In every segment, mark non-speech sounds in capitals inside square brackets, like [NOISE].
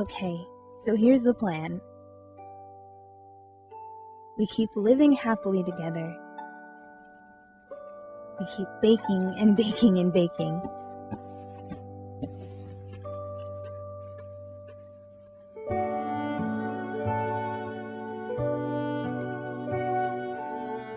Okay, so here's the plan. We keep living happily together. We keep baking and baking and baking.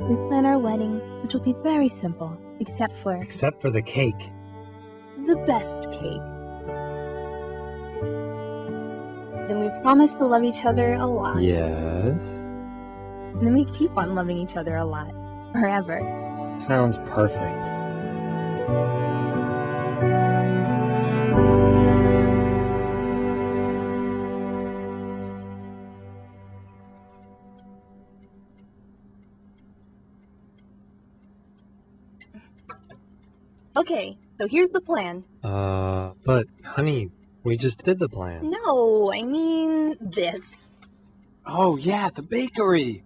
We plan our wedding, which will be very simple, except for Except for the cake. the best cake. Promise to love each other a lot. Yes. And then we keep on loving each other a lot. Forever. Sounds perfect. Okay, so here's the plan. Uh, but honey, we just did the plan. No, I mean this. Oh, yeah, the bakery.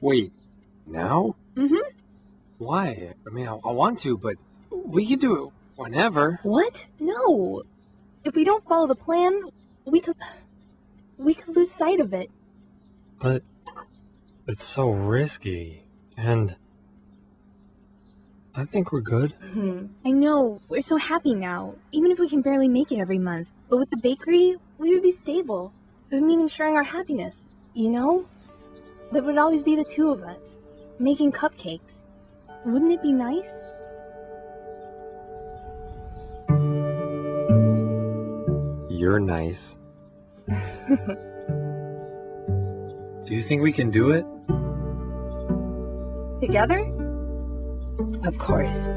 Wait, now? Mm-hmm. Why? I mean, I, I want to, but we can do it whenever. What? No. If we don't follow the plan, we could... We could lose sight of it. But it's so risky. And I think we're good. Hmm. I know, we're so happy now, even if we can barely make it every month. But with the bakery, we would be stable. It would mean ensuring our happiness, you know? There would always be the two of us, making cupcakes. Wouldn't it be nice? You're nice. [LAUGHS] Do you think we can do it? Together? Of course.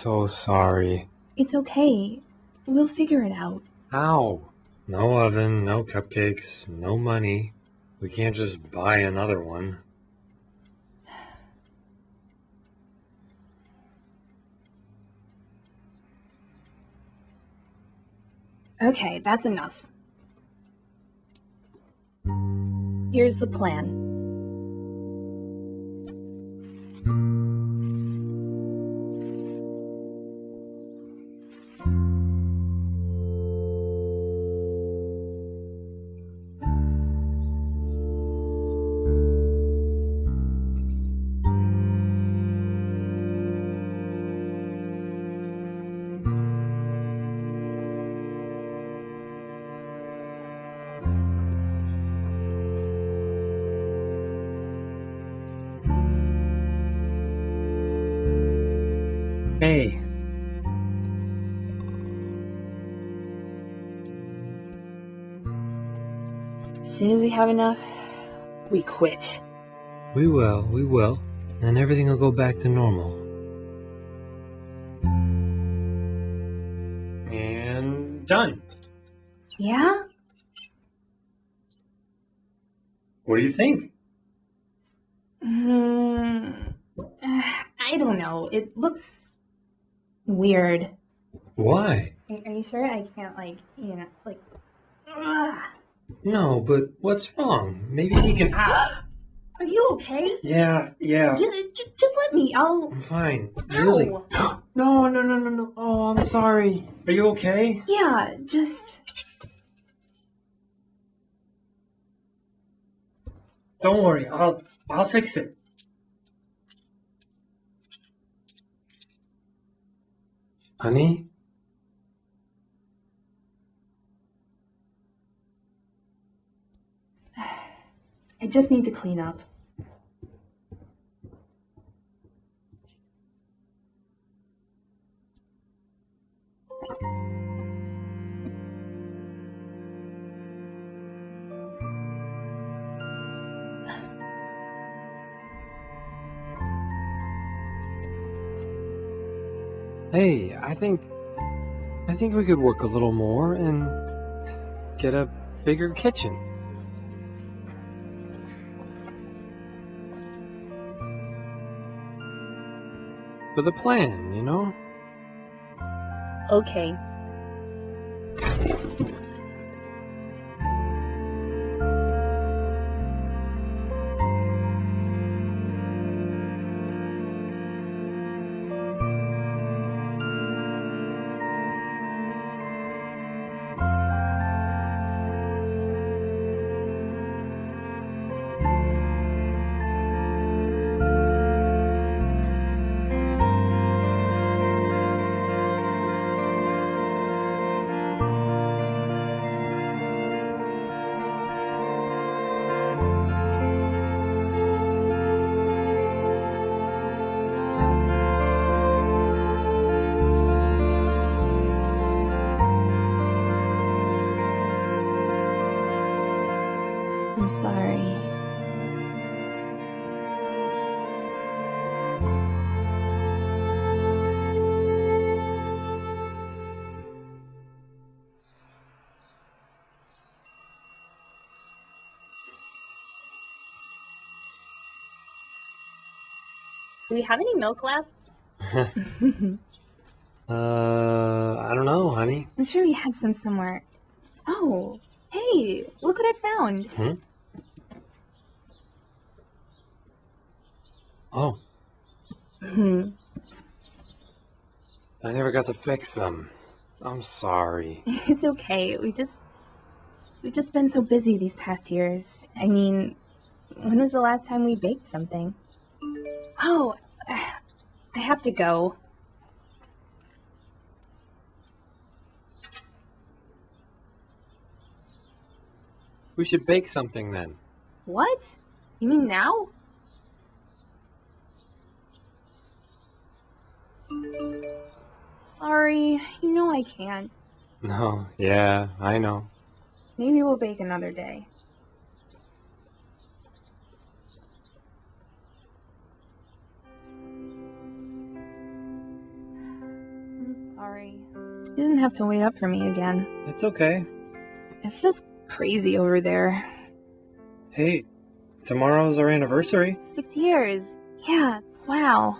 So sorry. It's okay. We'll figure it out. How? No oven, no cupcakes, no money. We can't just buy another one. Okay, that's enough. Here's the plan. Hey, As soon as we have enough, we quit. we will, we will. Then everything will go back to normal. And done. Yeah? What do you think? Hmm. [SIGHS] I don't know. It looks weird. Why? Are, are you sure I can't, like, you know, like. Ugh. No, but what's wrong? Maybe we can. Ah! [GASPS] Are you okay? Yeah, yeah. Just, just let me. I'll. I'm fine. Really? [GASPS] No, no, no, no, no. Oh, I'm sorry. Are you okay? Yeah, just. Don't worry. I'll I'll fix it. Honey? [SIGHS] I just need to clean up. Hey, I think. I think we could work a little more and get a bigger kitchen. With a plan, you know? Okay. Sorry. Do we have any milk left? [LAUGHS] [LAUGHS] Uh, I don't know, honey. I'm sure we had some somewhere. Oh, hey, look what I found. Oh, Hmm. I never got to fix them. I'm sorry. [LAUGHS] It's okay. We just we've just been so busy these past years. I mean, when was the last time we baked something? Oh, [SIGHS] I have to go. We should bake something then. What? You mean now? Sorry, you know I can't. No, yeah, I know. Maybe we'll bake another day. I'm sorry. You didn't have to wait up for me again. It's okay. It's just crazy over there. Hey, tomorrow's our anniversary. Six years. Yeah, wow.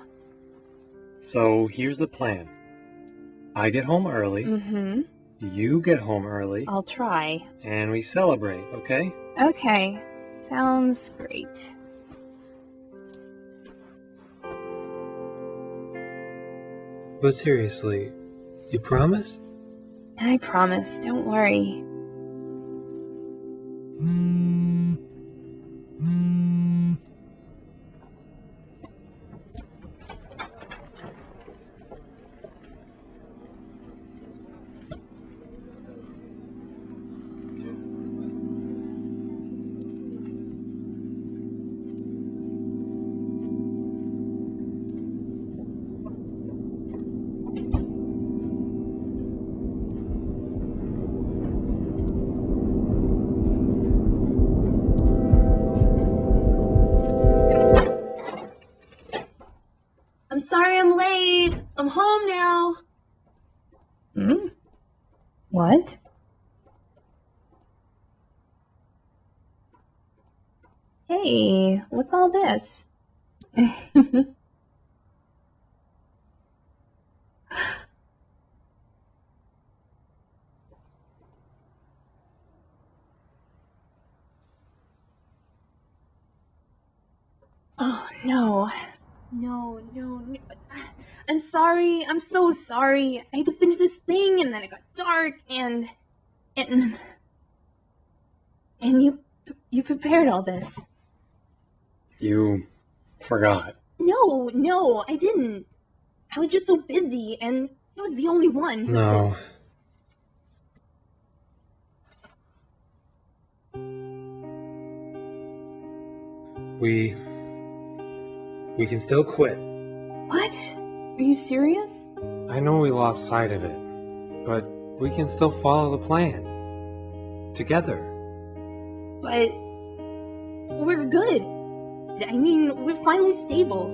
So here's the plan. I get home early, Mm-hmm. you get home early, I'll try. and we celebrate, okay? Okay. Sounds great. But seriously, you promise? I promise, don't worry. I'm Hey, what's all this? [LAUGHS] oh, no. No, no, no. I'm sorry. I'm so sorry. I had to finish this thing and then it got dark and and and you you prepared all this. You forgot. No, no, I didn't. I was just so busy and I was the only one. who No. We. We can still quit. What? Are you serious? I know we lost sight of it, but we can still follow the plan. Together. But we're good. I mean, we're finally stable.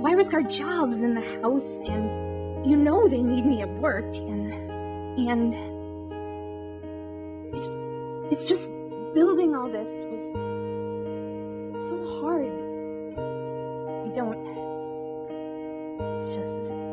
Why risk our jobs in the house and you know they need me at work, and and it's it's just building all this was so hard. I don't. It's just.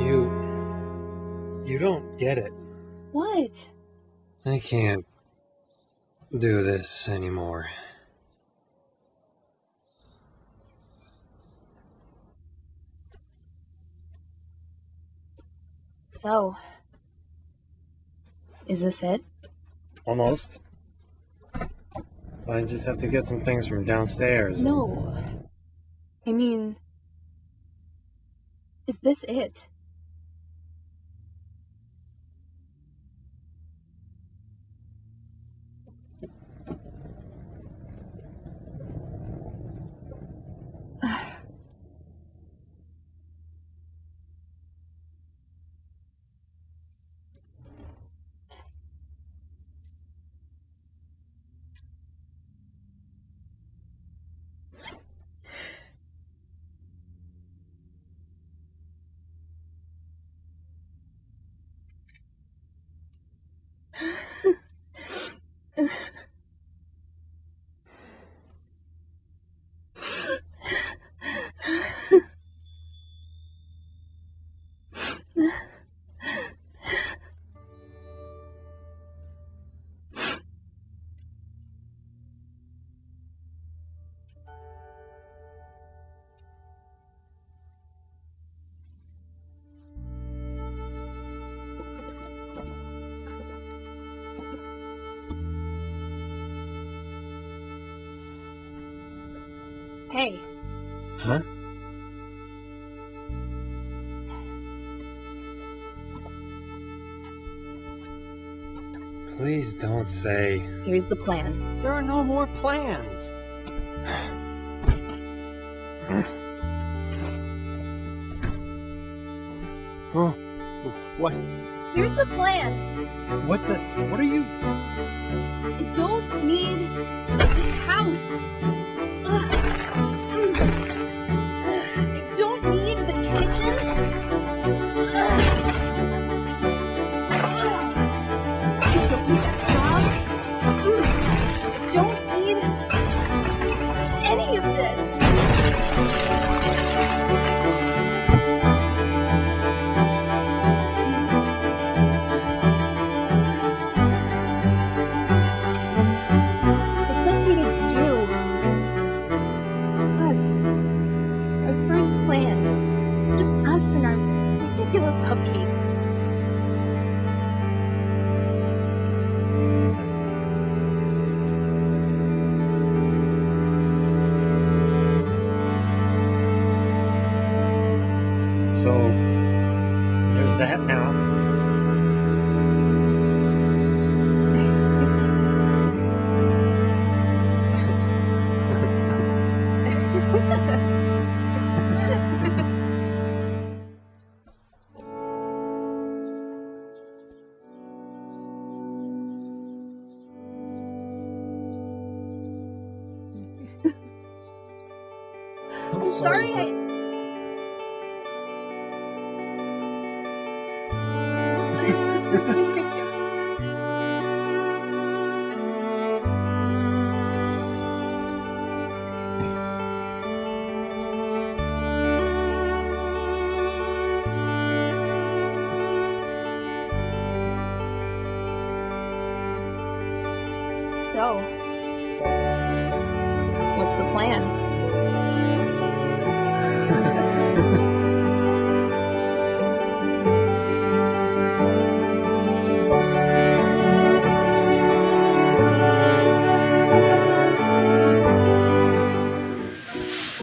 You. You don't get it. What? I can't do this anymore. So, is this it? Almost. I just have to get some things from downstairs. No. I mean, is this it? Hey, Huh? Please don't say. here's the plan. There are no more plans. Oh, what? Here's the plan. What the? What are you? What's the plan?